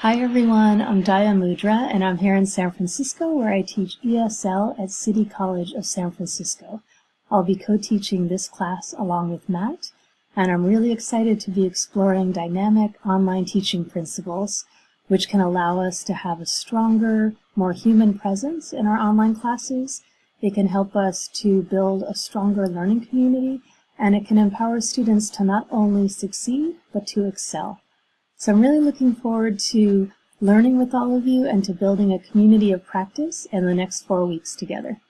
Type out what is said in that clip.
Hi everyone, I'm Daya Mudra and I'm here in San Francisco where I teach ESL at City College of San Francisco. I'll be co-teaching this class along with Matt and I'm really excited to be exploring dynamic online teaching principles which can allow us to have a stronger, more human presence in our online classes. It can help us to build a stronger learning community and it can empower students to not only succeed but to excel. So I'm really looking forward to learning with all of you and to building a community of practice in the next four weeks together.